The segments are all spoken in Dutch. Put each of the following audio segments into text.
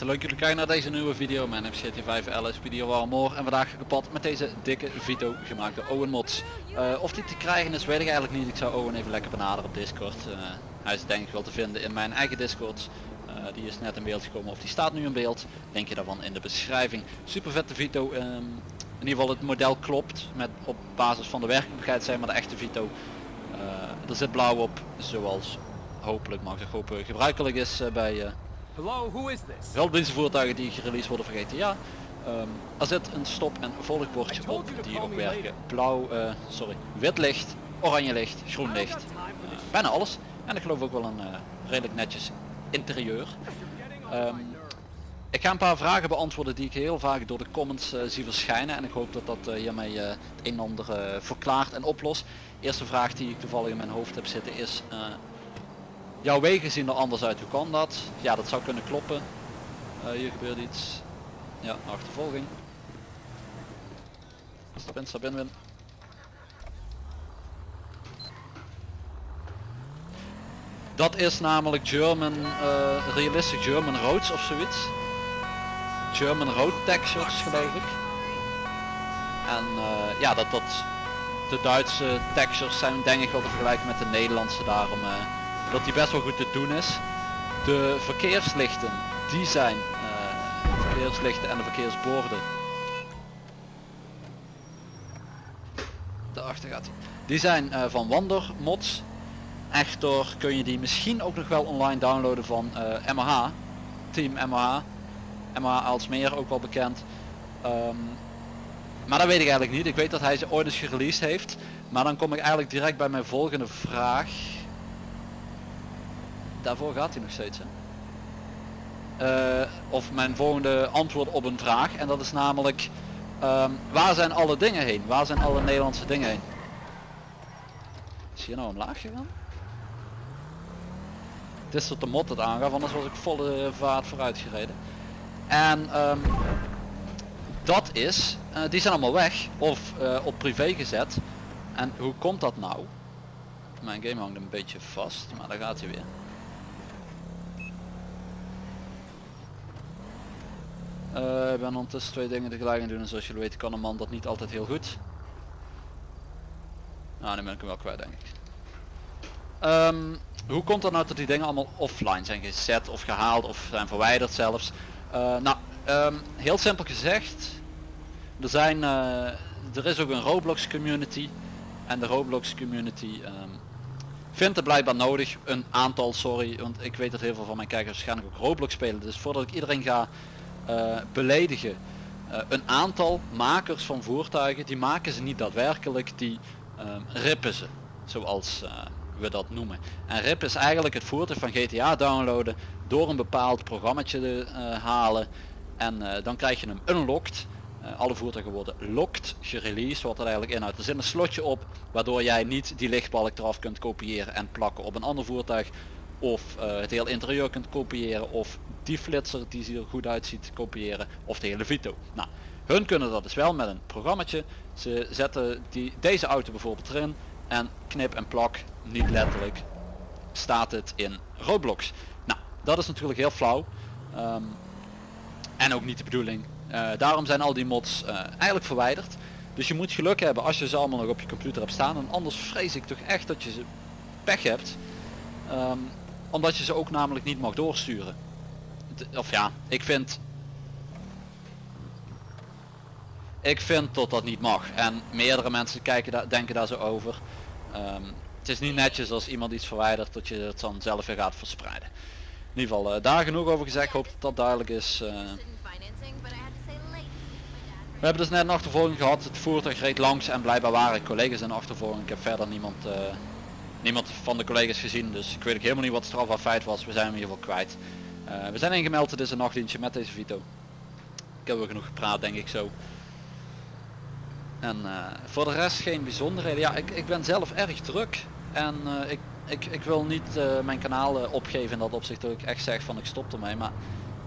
mensen, leuk jullie kijken naar deze nieuwe video. Mijn naam is GT5 LS Video Warmore en vandaag gepad met deze dikke Vito gemaakt door Owen Mods. Eh, of die te krijgen is weet ik eigenlijk niet. Ik zou Owen even lekker benaderen op Discord. Eh, hij is denk ik wel te vinden in mijn eigen Discord. Eh, die is net in beeld gekomen of die staat nu in beeld. Denk je daarvan in de beschrijving. Super vette Vito. ehm, in ieder geval het model klopt met op basis van de werkelijkheid zijn maar de echte Vito. er zit blauw op zoals hopelijk mag ik hopen gebruikelijk is bij Hello, who is this? Velddienstenvoertuigen die gereleased worden voor GTA. Ehm, er zit een stop- en volgbordje op die ook werken. Blauw, eh, sorry, wit licht, oranje licht, groen licht. Bijna alles. En ik geloof ook wel een eh, redelijk netjes interieur. Ehm, ik ga een paar vragen beantwoorden die ik heel vaak door de comments eh, zie verschijnen. En ik hoop dat dat hiermee het een en ander verklaart en oplost. Eerste vraag die ik toevallig in mijn hoofd heb zitten is... Jouw wegen zien er anders uit, hoe kan dat? Ja, dat zou kunnen kloppen. Eh, hier gebeurt iets. Ja, achtervolging. Stap in, stap in, win. Dat is namelijk German, eh, realistic German roads of zoiets. German road textures geloof ik. En eh, ja, dat, dat de Duitse textures zijn denk ik wel te vergelijken met de Nederlandse daarom. Dat die best wel goed te doen is. De verkeerslichten, die zijn eh, verkeerslichten en de verkeersborden. Daarachter gaat hij. Die zijn eh, van Wander mods. Echter kun je die misschien ook nog wel online downloaden van eh MH. Team MH. MH Alsmeer ook wel bekend. Ehm, maar dat weet ik eigenlijk niet. Ik weet dat hij ze ooit eens gereleased heeft. Maar dan kom ik eigenlijk direct bij mijn volgende vraag daarvoor gaat hij nog steeds. Hè? Eh, of mijn volgende antwoord op een vraag. En dat is namelijk, ehm, waar zijn alle dingen heen? Waar zijn alle Nederlandse dingen heen? Is hier nou omlaag gegaan? Het is tot de mot het aangaf, anders was ik volle vaart vooruit gereden. En ehm, dat is, eh, die zijn allemaal weg of eh, op privé gezet. En hoe komt dat nou? Mijn game hangt een beetje vast, maar daar gaat hij weer. Eh, ik ben ondertussen twee dingen tegelijk aan doen en zoals jullie weten kan een man dat niet altijd heel goed. Nou, nu ben ik hem wel kwijt denk ik. Ehm, hoe komt het nou dat die dingen allemaal offline zijn gezet of gehaald of zijn verwijderd zelfs? Eh, nou, ehm, heel simpel gezegd, er zijn, eh, er is ook een Roblox community en de Roblox community ehm, vindt het blijkbaar nodig, een aantal, sorry, want ik weet dat heel veel van mijn kijkers waarschijnlijk ook Roblox spelen, dus voordat ik iedereen ga beledigen. Eh, een aantal makers van voertuigen, die maken ze niet daadwerkelijk, die ehm, rippen ze. Zoals eh, we dat noemen. En rip is eigenlijk het voertuig van GTA downloaden door een bepaald programmaatje te eh, halen. En eh, dan krijg je hem unlocked. Eh, alle voertuigen worden locked, gereleased, wat er eigenlijk inhoudt. Er zit een slotje op, waardoor jij niet die lichtbalk eraf kunt kopiëren en plakken op een ander voertuig. Of eh, het hele interieur kunt kopiëren, of die flitser die er goed uitziet kopiëren, of de hele Vito. Nou, hun kunnen dat dus wel met een programmaatje. Ze zetten die, deze auto bijvoorbeeld erin en knip en plak, niet letterlijk, staat het in Roblox. Nou, dat is natuurlijk heel flauw. Ehm, en ook niet de bedoeling. Eh, daarom zijn al die mods eh, eigenlijk verwijderd. Dus je moet geluk hebben als je ze allemaal nog op je computer hebt staan. En anders vrees ik toch echt dat je ze pech hebt. Ehm, omdat je ze ook namelijk niet mag doorsturen. Of ja, ik vind... Ik vind dat dat niet mag. En meerdere mensen kijken daar, denken daar zo over. Ehm, het is niet netjes als iemand iets verwijdert dat je het dan zelf weer gaat verspreiden. In ieder geval, eh, daar genoeg over gezegd. Ik hoop dat dat duidelijk is. eh. we hebben dus net een achtervolging gehad. Het voertuig reed langs en blijkbaar waren collega's in de achtervolging. Ik heb verder niemand, eh, niemand van de collega's gezien. Dus ik weet ook helemaal niet wat strafbaar feit was. We zijn hem in kwijt. Eh, we zijn ingemeld. Het is een nachtdienstje met deze Vito. Ik heb wel genoeg gepraat denk ik zo. En eh, voor de rest geen bijzonderheden. Ja, ik, ik ben zelf erg druk. En eh, ik, ik, ik wil niet mijn kanaal opgeven in dat opzicht dat ik echt zeg van ik stop ermee. Maar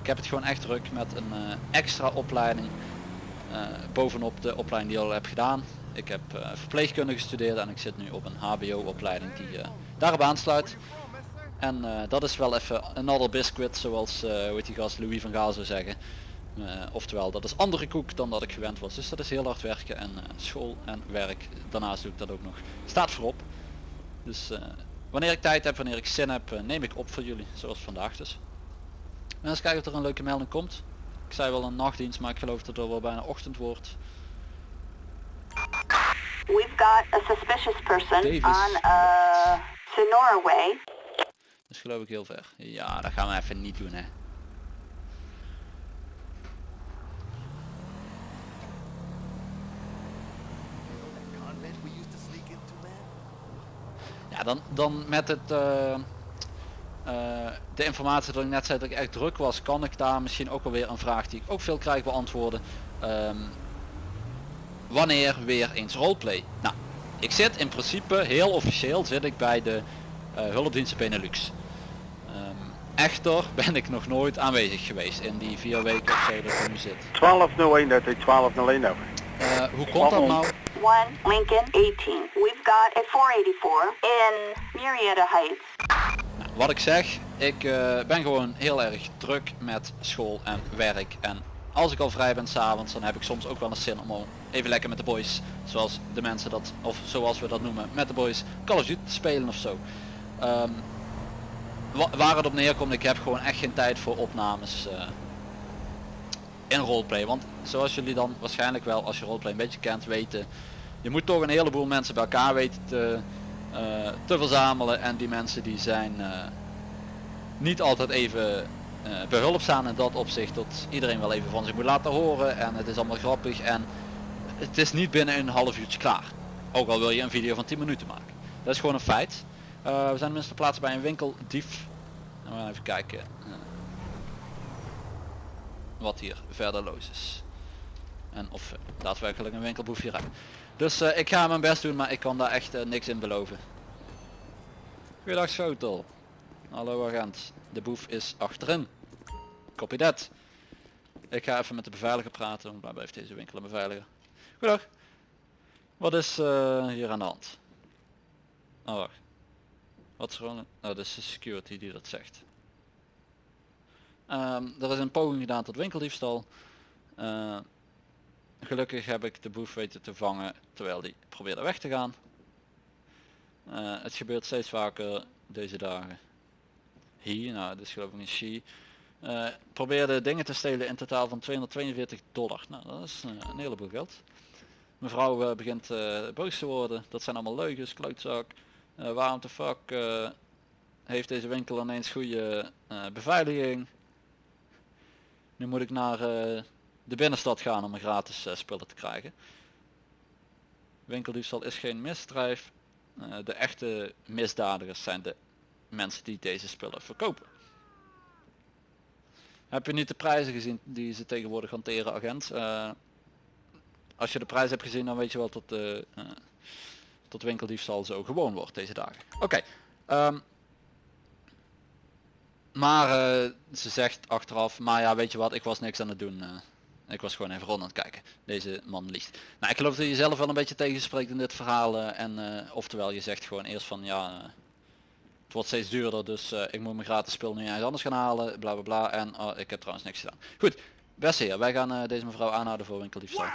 ik heb het gewoon echt druk met een extra opleiding. bovenop de opleiding die ik al heb gedaan. Ik heb eh, verpleegkunde gestudeerd en ik zit nu op een hbo opleiding die eh, daarop aansluit. En eh, dat is wel even another biscuit zoals hoe heet die gast Louis van Gaal zou zeggen. Oftewel dat is andere koek dan dat ik gewend was. Dus dat is heel hard werken en school en werk. Daarnaast doe ik dat ook nog. Staat voorop. Dus wanneer ik tijd heb, wanneer ik zin heb, neem ik op voor jullie. Zoals vandaag dus. En eens kijken of er een leuke melding komt. Ik zei wel een nachtdienst, maar ik geloof dat er wel bijna ochtend wordt. We've got a suspicious person Davis. on uh, Sonora Way. Dat is geloof ik heel ver. Ja, dat gaan we even niet doen hè. Ja, dan, dan met het... Uh, uh, de informatie dat ik net zei dat ik echt druk was, kan ik daar misschien ook wel weer een vraag die ik ook veel krijg beantwoorden. Um, wanneer weer eens roleplay? Nou, ik zit in principe heel officieel zit ik bij de uh, hulpdiensten Benelux. Um, echter ben ik nog nooit aanwezig geweest in die vier weken of zo dat ik nu zit. 1201 dat is 1201 over. Uh, hoe komt dat nou? 1 Lincoln 18. We've got a 484 in Marietta Heights. Nou, wat ik zeg, ik uh, ben gewoon heel erg druk met school en werk en als ik al vrij ben s'avonds dan heb ik soms ook wel een zin om even lekker met de boys, zoals de mensen dat, of zoals we dat noemen, met de boys Call of Duty spelen of zo. Um, waar het op neerkomt, ik heb gewoon echt geen tijd voor opnames uh, in roleplay. Want zoals jullie dan waarschijnlijk wel, als je roleplay een beetje kent, weten, je moet toch een heleboel mensen bij elkaar weten te, uh, te verzamelen. En die mensen die zijn uh, niet altijd even behulpzaam in dat opzicht dat iedereen wel even van zich moet laten horen en het is allemaal grappig en het is niet binnen een half uurtje klaar. Ook al wil je een video van 10 minuten maken. Dat is gewoon een feit. Uh, we zijn minstens plaatsen bij een winkeldief. En we gaan even kijken uh, wat hier verder los is. En of daadwerkelijk een winkelboef hier rijdt. Dus ik ga mijn best doen, maar ik kan daar echt niks in beloven. Goeiedag Schotel. Hallo agent. De boef is achterin. Copy that. Ik ga even met de beveiliger praten. Waar blijft deze winkel een beveiliger? Goedendag. Wat is uh, hier aan de hand? Oh wacht. Wat is gewoon... Oh, dat is de security die dat zegt. Um, er is een poging gedaan tot winkeldiefstal. Uh, gelukkig heb ik de boef weten te vangen terwijl die probeerde weg te gaan. Uh, het gebeurt steeds vaker deze dagen hier, nou dit is geloof ik een she, probeerde dingen te stelen in totaal van 242 dollar. Nou dat is een heleboel geld. Mevrouw uh, begint boos te worden, dat zijn allemaal leugens, klootzak. waarom de fuck heeft deze winkel ineens goede beveiliging? Nu moet ik naar de binnenstad gaan om een gratis spullen te krijgen. Winkeldiefstal is geen misdrijf. de echte misdadigers zijn de mensen die deze spullen verkopen. Heb je niet de prijzen gezien die ze tegenwoordig hanteren agent? Als je de prijs hebt gezien dan weet je wel dat uh, tot winkeldiefstal zo gewoon wordt deze dagen. Oké. Um, maar uh, ze zegt achteraf, maar ja weet je wat, ik was niks aan het doen. ik was gewoon even rond aan het kijken. Deze man liegt. Nou ik geloof dat je zelf wel een beetje tegenspreekt in dit verhaal. en oftewel je zegt gewoon eerst van ja het wordt steeds duurder, dus ik moet mijn gratis spul nu ergens anders gaan halen, bla bla bla. En uh, ik heb trouwens niks gedaan. Goed, beste heer, wij gaan uh, deze mevrouw aanhouden voor winkeldiefstal.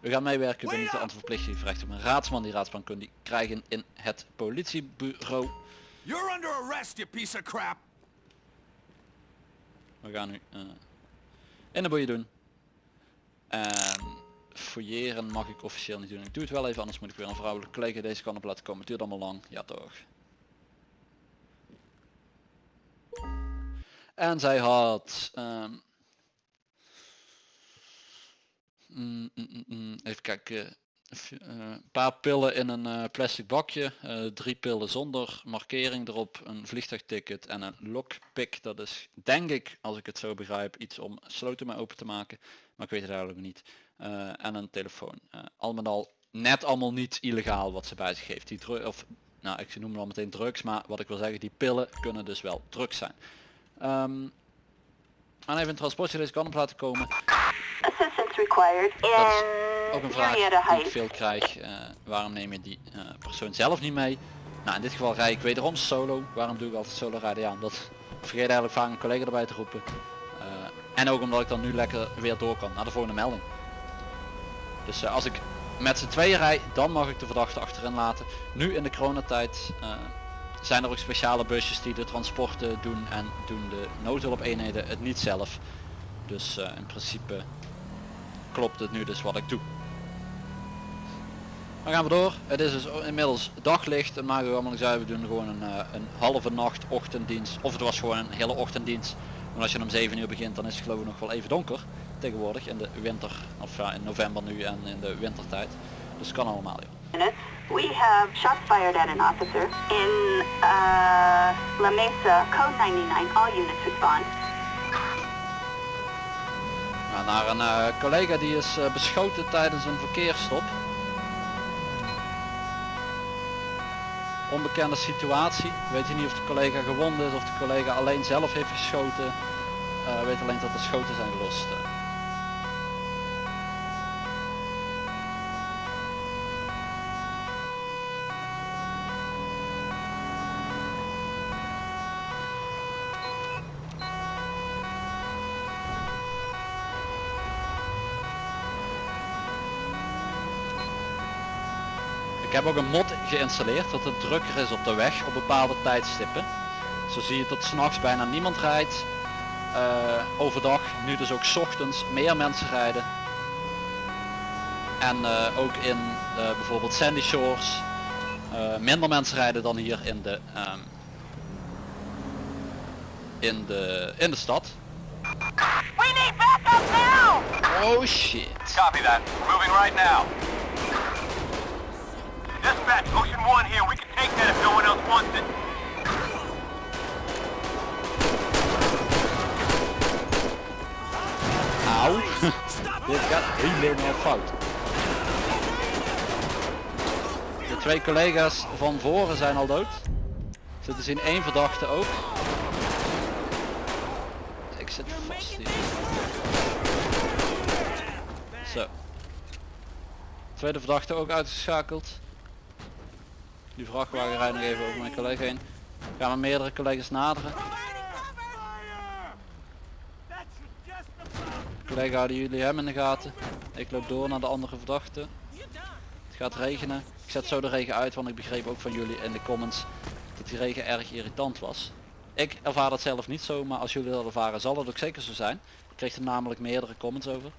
U gaat meewerken, u bent niet de verplicht, u op een raadsman. Die raadsman kunt die krijgen in het politiebureau. You're under arrest, you piece of crap. We gaan nu in de boeien doen. En fouilleren mag ik officieel niet doen. Ik doe het wel even, anders moet ik weer een vrouwelijke collega deze kant op laten komen. Het duurt allemaal lang. Ja toch. En zij had... Um, mm, mm, mm, even kijken. Een paar pillen in een uh, plastic bakje, uh, drie pillen zonder markering erop, een vliegtuigticket en een lockpick. Dat is denk ik, als ik het zo begrijp, iets om sloten mee open te maken. Maar ik weet het eigenlijk niet. Uh, en een telefoon. al met al net allemaal niet illegaal wat ze bij zich heeft. Die of, nou ik noem al meteen drugs, maar wat ik wil zeggen, die pillen kunnen dus wel drugs zijn. Um, aan even een transportje deze kant op laten komen. Assistance required in ook een vraag die ik veel krijg. Uh, waarom neem je die uh, persoon zelf niet mee? Nou in dit geval rij ik wederom solo. Waarom doe ik altijd solo rijden? Ja, omdat ik vergeet eigenlijk vaak een collega erbij te roepen. Eh, en ook omdat ik dan nu lekker weer door kan naar de volgende melding. Dus eh, als ik met z'n tweeën rij, dan mag ik de verdachte achterin laten. Nu in de coronatijd eh, zijn er ook speciale busjes die de transporten doen en doen de noodhulpeenheden het niet zelf. Dus eh, in principe klopt het nu dus wat ik doe. Dan gaan we door. Het is dus inmiddels daglicht en maken we allemaal zei, we doen gewoon een, eh, een halve nacht ochtenddienst. Of het was gewoon een hele ochtenddienst. Want als je om 7 uur begint dan is het geloof ik nog wel even donker tegenwoordig in de winter of ja, in november nu en in de wintertijd. Dus kan allemaal joh. We have shots fired at an officer in uh, La Mesa, code 99. All units respond. Naar een eh, collega die is eh, beschoten tijdens een verkeersstop. Onbekende situatie. Weet je niet of de collega gewond is of de collega alleen zelf heeft geschoten. Eh, weet alleen dat er schoten zijn gelost. Heb ook een mod geïnstalleerd dat het drukker is op de weg op bepaalde tijdstippen. Zo zie je dat s'nachts bijna niemand rijdt. Eh, overdag, nu dus ook 's ochtends, meer mensen rijden. En eh, ook in eh, bijvoorbeeld Sandy Shores minder mensen rijden dan hier in de, ehm, in de, in de stad. We need backup now! Oh shit. Copy that. Moving right now. 1 here. We can take that if no one it. Auw. Dit gaat helemaal fout. De twee collega's van voren zijn al dood. Zitten zien één verdachte ook. Ik zit vast hier. Zo. Tweede verdachte ook uitgeschakeld. Die vrachtwagen rijdt nog even over mijn collega heen. Gaan we meerdere collega's naderen. Collega houden jullie hem in de gaten. Ik loop door naar de andere verdachte. Het gaat regenen. Ik zet zo de regen uit, want ik begreep ook van jullie in de comments dat die regen erg irritant was. Ik ervaar dat zelf niet zo, maar als jullie dat ervaren zal het ook zeker zo zijn. Ik kreeg er namelijk meerdere comments over.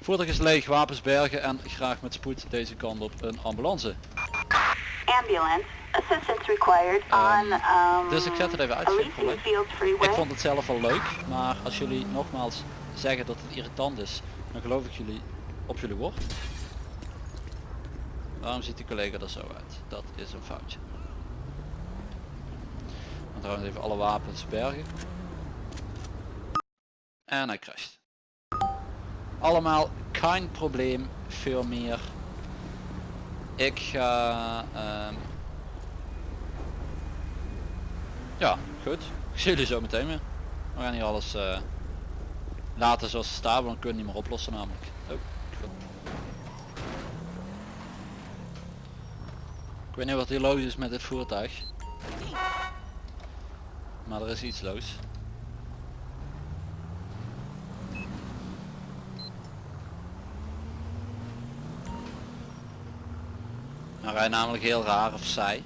Voertuig is leeg, wapens bergen en graag met spoed deze kant op een ambulance. Ambulance. Assistance required on um, dus ik zet het even uit. Ik vond het zelf wel leuk, maar als jullie nogmaals zeggen dat het irritant is, dan geloof ik jullie op jullie woord. Waarom ziet die collega er zo uit? Dat is een foutje. Dan trouwens even alle wapens bergen. En hij crasht. Allemaal geen probleem, veel meer. Ik ga... ehm, ja, goed. Ik zie jullie zo meteen weer. We gaan hier alles eh, laten zoals het staat, want dan kunnen we niet meer oplossen namelijk. Oh. Ik weet niet wat hier los is met dit voertuig. Maar er is iets los. Hij rijdt namelijk heel raar of saai.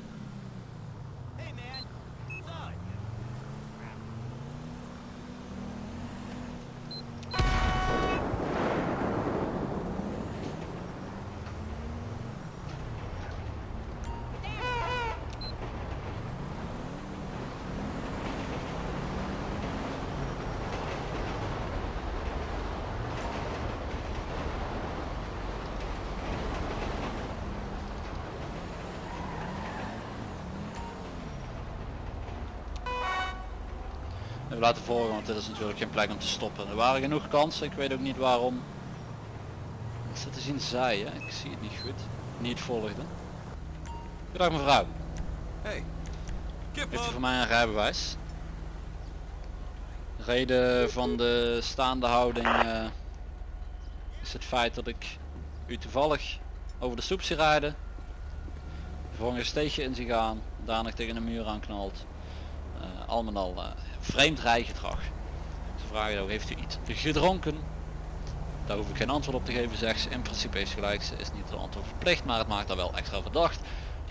We laten volgen, want dit is natuurlijk geen plek om te stoppen. Er waren genoeg kansen, ik weet ook niet waarom. Is dat te zien zij, hè? Ik zie het niet goed. Niet volgde. Goedendag mevrouw. Hey, kip Heeft u voor mij een rijbewijs? De reden van de staande houding eh, is het feit dat ik u toevallig over de stoep zie rijden. vervolgens een steegje in zich gaan, daarna tegen een muur aanknalt. Eh al met al eh, vreemd rijgedrag. Ze vragen ook, heeft u iets gedronken? Daar hoef ik geen antwoord op te geven, zegt ze. In principe is gelijk, ze is niet de antwoord verplicht, maar het maakt haar wel extra verdacht.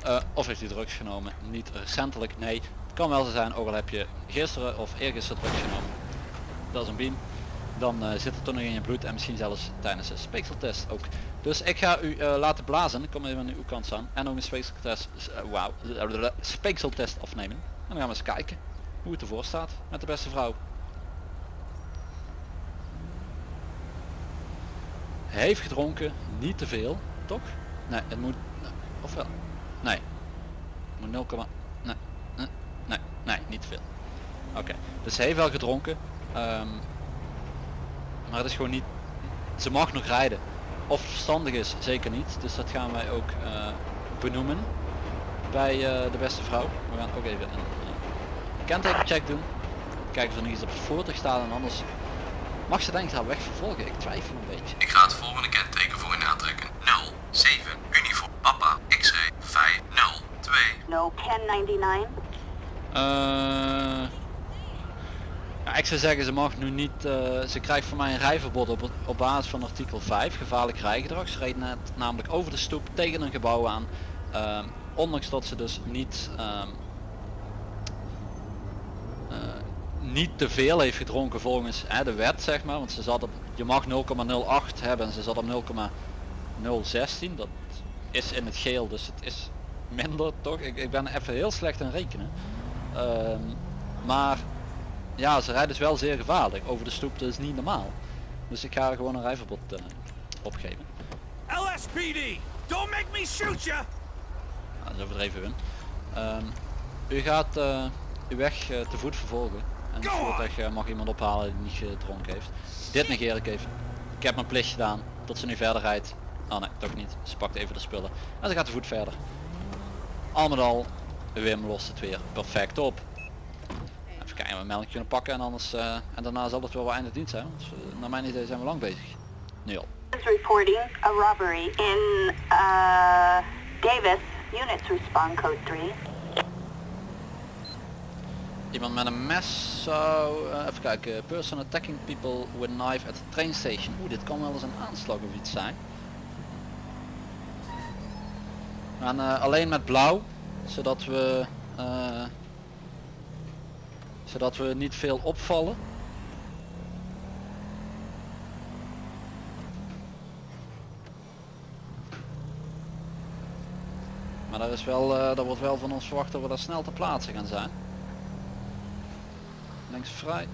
Eh, of heeft u drugs genomen? Niet recentelijk, nee. Het kan wel zo zijn, ook al heb je gisteren of eergisteren drugs genomen. Dat is een beam. Dan eh, zit het toch nog in je bloed en misschien zelfs tijdens de speekseltest ook. Dus ik ga u eh, laten blazen. Ik kom even aan uw kant staan. En ook een speekseltest, uh, wauw, speekseltest afnemen. En dan gaan we eens kijken hoe het ervoor staat met de beste vrouw. Heeft gedronken, niet te veel, toch? Nee, het moet, ofwel, nee, het moet 0, nee, nee, nee, nee, niet te veel. Oké, dus heeft wel gedronken, ehm, maar het is gewoon niet, ze mag nog rijden. Of verstandig is, zeker niet, dus dat gaan wij ook eh, benoemen bij eh, de beste vrouw. We gaan ook even kentekencheck doen, kijken of er nog iets op het voertuig staat en anders mag ze denk ik haar weg vervolgen. Ik twijfel een beetje. Ik ga het volgende kenteken voor u aantrekken. 07 uniform Papa X-ray 502. No 1099. Eh, ja, ik zou zeggen, ze mag nu niet, eh, ze krijgt van mij een rijverbod op, op basis van artikel 5, gevaarlijk rijgedrag. Ze reed net namelijk over de stoep tegen een gebouw aan, ehm, ondanks dat ze dus niet, ehm, niet te veel heeft gedronken volgens hè, de wet zeg maar, want ze zat op, je mag 0,08 hebben en ze zat op 0,016, dat is in het geel, dus het is minder toch? Ik, ik ben even heel slecht aan rekenen. Ehm, maar ja, ze rijden dus wel zeer gevaarlijk. Over de stoep dat is niet normaal. Dus ik ga er gewoon een rijverbod eh, opgeven. LSPD! Don't make me shoot ya! Nou, dat is overdreven hun. Ehm, u gaat eh, uw weg eh, te voet vervolgen. En voertuig eh, mag iemand ophalen die niet gedronken heeft. Dit negeer ik even. Ik heb mijn plicht gedaan. Tot ze nu verder rijdt. Oh nee, toch niet. Ze pakt even de spullen. En ze gaat te voet verder. Al met al, Wim lost het weer perfect op. Even kijken, we een melk kunnen pakken en anders eh, en daarna zal het wel wel einde dienst zijn. Want eh, naar mijn idee zijn we lang bezig. Nu al. Reporting a robbery in uh, Davis. Units respond code 3. Iemand met een mes zou, eh, even kijken, person attacking people with knife at the train station. Oeh, dit kan wel eens een aanslag of iets zijn. Gaan eh, alleen met blauw, zodat we, eh, zodat we niet veel opvallen. Maar daar is wel, daar wordt wel van ons verwacht dat we daar snel te plaatsen gaan zijn. Links vrij.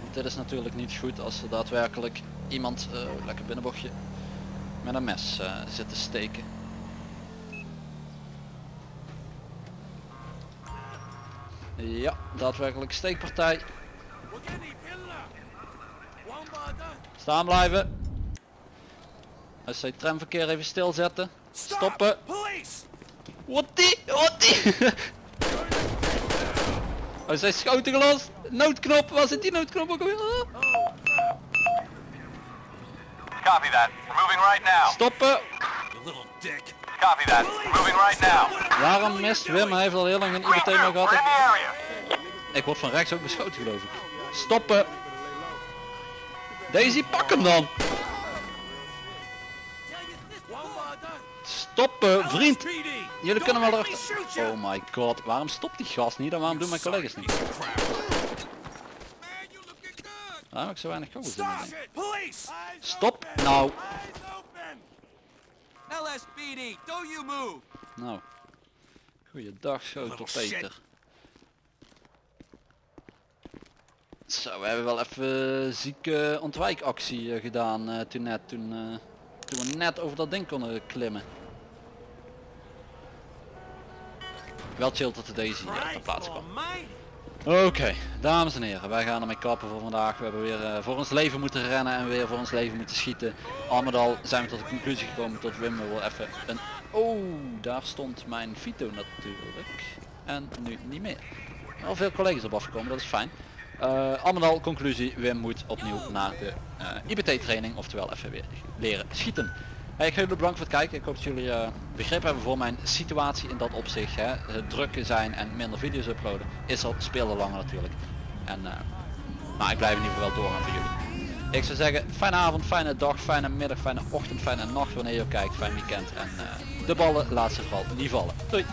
Want dit is natuurlijk niet goed als er daadwerkelijk iemand, eh, lekker binnenbochtje, met een mes eh, zit te steken. Ja, daadwerkelijk steekpartij. Staan blijven. Als zij het tramverkeer even stilzetten. Stoppen. Wat die? Wat die? Oh, zij schoten gelost. Noodknop. Waar zit die noodknop ook alweer? Ah. Copy that. We're moving right now. Stoppen. You little dick. Copy that. We're moving right now. Waarom mist Wim? Hij heeft al heel lang een IBT meer gehad. Ik word van rechts ook beschoten geloof ik. Stoppen. Daisy, pak hem dan. Stoppen, vriend. LSPD! Jullie kunnen wel erachter. Oh my god, waarom stopt die gast niet en waarom doen mijn collega's niet? Waarom heb ik zo weinig kogels in? Stop nou. LSPD, don't you move! Nou. Goeiedag, schotel. Peter. Zo, we hebben wel even zieke ontwijkactie eh, gedaan eh, toen net, toen, eh, toen we net over dat ding konden klimmen. Wel chill dat de Daisy eh, ter plaatse kwam. Oké, dames en heren, wij gaan ermee kappen voor vandaag. We hebben weer eh, voor ons leven moeten rennen en weer voor ons leven moeten schieten. Al met al zijn we tot de conclusie gekomen dat Wim wel even een... Oh, daar stond mijn Vito natuurlijk. En nu niet meer. Al veel collega's op afgekomen, dat is fijn. Eh al met al, conclusie, Wim moet opnieuw naar de eh, IBT training, oftewel even weer leren schieten. Ik ga jullie bedanken voor het kijken. Ik hoop dat jullie eh, begrip hebben voor mijn situatie in dat opzicht. Hè. Het drukken zijn en minder video's uploaden is al speelde langer natuurlijk. En, eh, maar ik blijf in ieder geval wel doorgaan voor jullie. Ik zou zeggen, fijne avond, fijne dag, fijne middag, fijne ochtend, fijne nacht wanneer je kijkt. Fijn weekend en eh, de ballen laat zich vooral niet vallen. Doei!